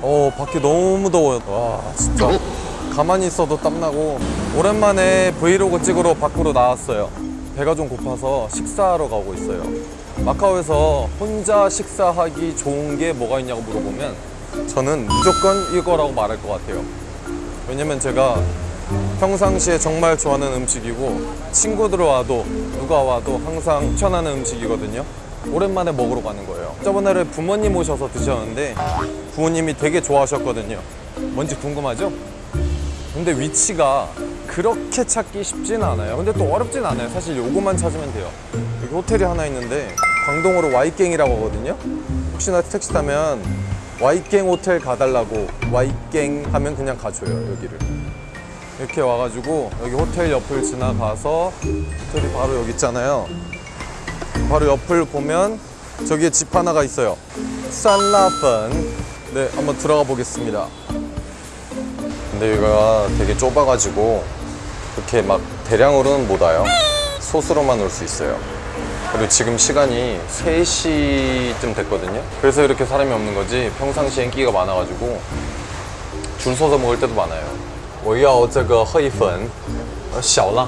어 밖에 너무 더워요. 와 진짜. 가만히 있어도 땀나고 오랜만에 브이로그 찍으러 밖으로 나왔어요. 배가 좀 고파서 식사하러 가고 있어요. 마카오에서 혼자 식사하기 좋은 게 뭐가 있냐고 물어보면 저는 무조건 이거라고 말할 것 같아요. 왜냐면 제가 평상시에 정말 좋아하는 음식이고 친구들 와도 누가 와도 항상 추천하는 음식이거든요 오랜만에 먹으러 가는 거예요. 저번에 부모님 오셔서 드셨는데 부모님이 되게 좋아하셨거든요. 뭔지 궁금하죠? 근데 위치가 그렇게 찾기 쉽진 않아요. 근데 또 어렵진 않아요. 사실 요거만 찾으면 돼요. 여기 호텔이 하나 있는데 광동으로 와이갱이라고 하거든요. 혹시나 택시 타면 와이갱 호텔 가달라고 와이갱 하면 그냥 가줘요 여기를. 이렇게 와가지고 여기 호텔 옆을 지나가서 호텔이 바로 여기 있잖아요 바로 옆을 보면 저기에 집 하나가 있어요 산라펀 네 한번 들어가 보겠습니다 근데 여기가 되게 좁아가지고 이렇게 막 대량으로는 못 와요 소수로만 올 수 있어요 그리고 지금 시간이 3시쯤 됐거든요 그래서 이렇게 사람이 없는 거지 평상시엔 끼가 많아가지고 줄 서서 먹을 때도 많아요 我要这个黑粉呃小辣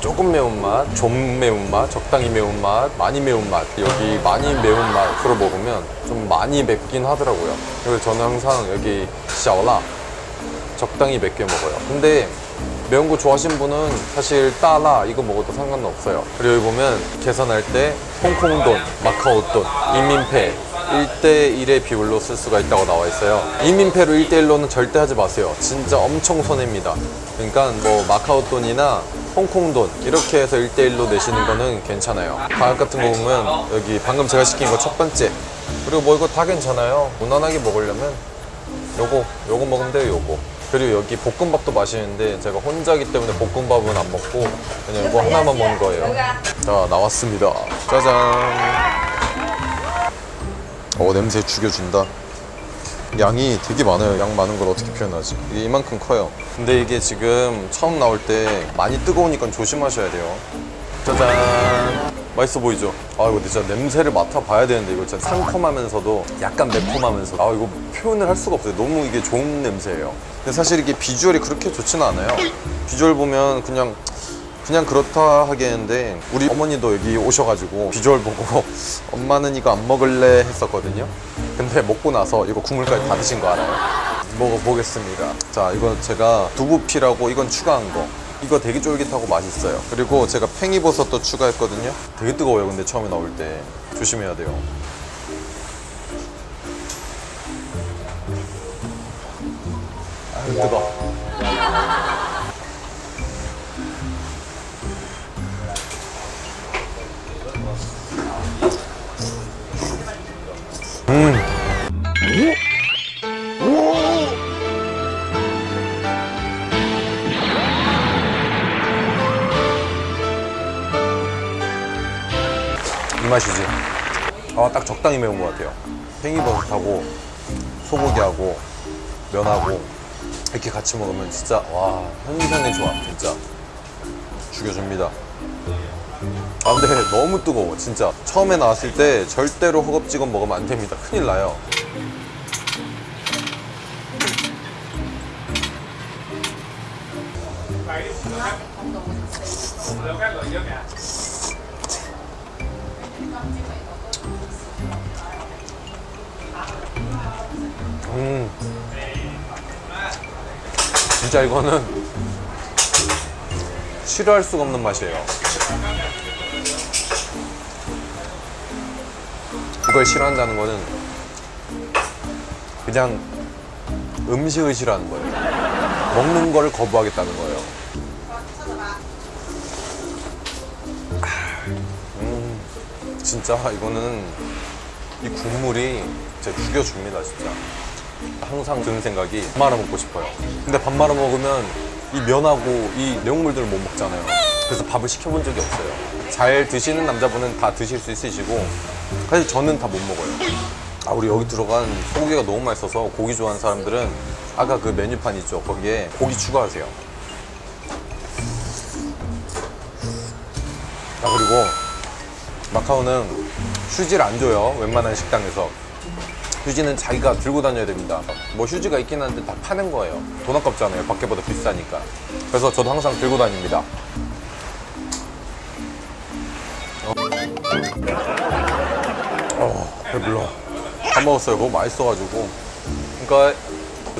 조금 매운맛, 좀 매운맛, 적당히 매운맛, 많이 매운맛 여기 많이 매운맛으로 먹으면 좀 많이 맵긴 하더라고요. 그래서 저는 항상 여기 샤오라 적당히 맵게 먹어요. 근데 매운 거 좋아하시는 분은 사실 따라 이거 먹어도 상관은 없어요. 그리고 여기 보면 계산할 때 홍콩 돈, 마카오 돈, 인민폐 1대1의 비율로 쓸 수가 있다고 나와 있어요. 인민폐로 1대1로는 절대 하지 마세요. 진짜 엄청 손해입니다. 그러니까 뭐 마카오 돈이나 홍콩 돈 이렇게 해서 1대1로 내시는 거는 괜찮아요. 가격 같은 거 보면 여기 방금 제가 시킨 거 첫 번째. 그리고 뭐 이거 다 괜찮아요. 무난하게 먹으려면 요거 요거 먹으면 돼요 요거. 그리고 여기 볶음밥도 맛있는데 제가 혼자기 때문에 볶음밥은 안 먹고 그냥 이거 하나만 먹는 거예요. 자 나왔습니다. 짜잔. 어 냄새 죽여준다 양이 되게 많아요. 양 많은 걸 어떻게 표현하지? 이게 이만큼 커요. 근데 이게 지금 처음 나올 때 많이 뜨거우니까 조심하셔야 돼요. 짜잔! 맛있어 보이죠? 아 이거 진짜 냄새를 맡아봐야 되는데 이거 진짜 상콤하면서도 약간 매콤하면서 아 이거 표현을 할 수가 없어요. 너무 이게 좋은 냄새예요. 근데 사실 이게 비주얼이 그렇게 좋지는 않아요. 비주얼 보면 그냥 그냥 그렇다 하겠는데 우리 어머니도 여기 오셔가지고 비주얼 보고 엄마는 이거 안 먹을래 했었거든요. 근데 먹고 나서 이거 국물까지 다 드신 거 알아요? 먹어보겠습니다. 자 이건 제가 두부피라고 이건 추가한 거. 이거 되게 쫄깃하고 맛있어요. 그리고 제가 팽이버섯도 추가했거든요. 되게 뜨거워요 근데 처음에 나올 때. 조심해야 돼요. 아유 뜨거 이 맛이지. 아 딱 적당히 매운 것 같아요. 팽이버섯하고 소고기하고 면하고 이렇게 같이 먹으면 진짜 와 현상의 조합 진짜. 죽여줍니다. 아 근데 너무 뜨거워 진짜. 처음에 나왔을 때 절대로 허겁지겁 먹으면 안 됩니다. 큰일 나요 음. 진짜 이거는 싫어할 수가 없는 맛이에요. 이걸 싫어한다는 거는 그냥 음식을 싫어하는 거예요. 먹는 거를 거부하겠다는 거예요 진짜 이거는 이 국물이 진짜 죽여줍니다 진짜 항상 드는 생각이 밥 말아 먹고 싶어요. 근데 밥 말아 먹으면 이 면하고 이 내용물들을 못 먹잖아요. 그래서 밥을 시켜본 적이 없어요. 잘 드시는 남자분은 다 드실 수 있으시고 사실 저는 다 못 먹어요. 아 우리 여기 들어간 소고기가 너무 맛있어서 고기 좋아하는 사람들은 아까 그 메뉴판 있죠 거기에 고기 추가하세요. 아 그리고 마카오는 휴지를 안 줘요 웬만한 식당에서 휴지는 자기가 들고 다녀야 됩니다 뭐 휴지가 있긴 한데 다 파는 거예요 돈 아깝잖아요 밖에보다 비싸니까 그래서 저도 항상 들고 다닙니다 어, 배불러 다 먹었어요 그거 맛있어가지고 그러니까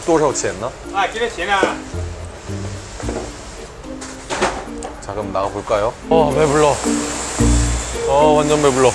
또少钱呢?啊，几点钱啊？ 자 그럼 나가볼까요? 어 배불러 어 완전 배불러.